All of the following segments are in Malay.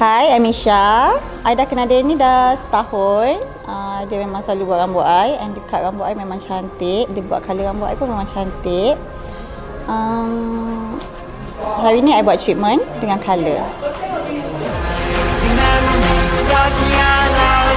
Hai, I'm Misha. I dah kenal dia ni dah setahun. Uh, dia memang selalu buat rambut I and cut rambut I memang cantik. Dia buat colour rambut I pun memang cantik. Um, hari ni I buat treatment dengan colour. Talking out loud,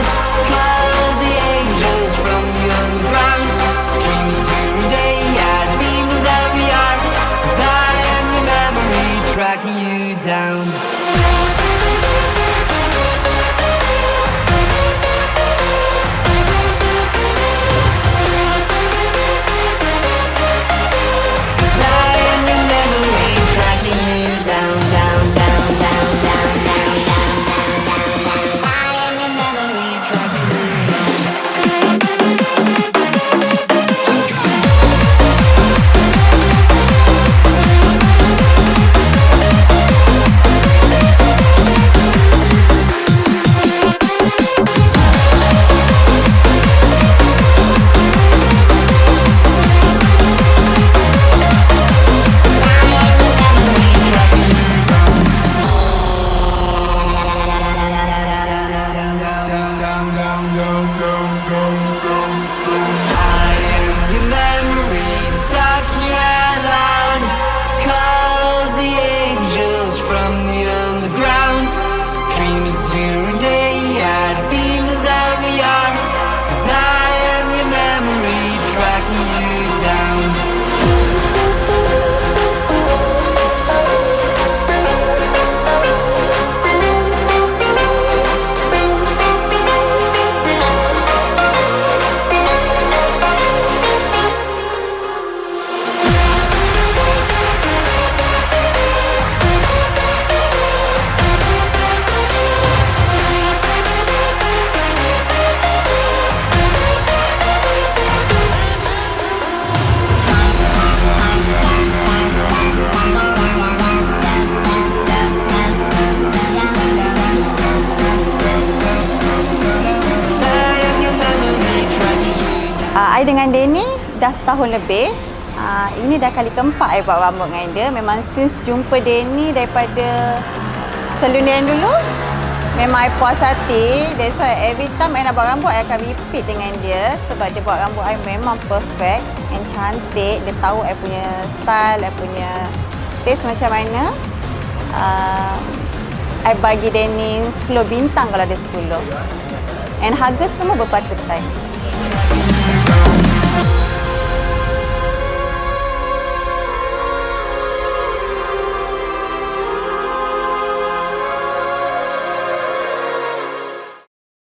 I dengan ni dah setahun lebih. Uh, ini dah kali keempat I buat rambut dengan dia. Memang since jumpa ni daripada yang dulu. Memang I puas hati. That's why every time I nak buat rambut, I akan repeat dengan dia. Sebab dia buat rambut I memang perfect and cantik. Dia tahu I punya style, I punya taste macam mana. Uh, I bagi ni 10 bintang kalau dia 10. And harga semua berpatutan. Tracking you down.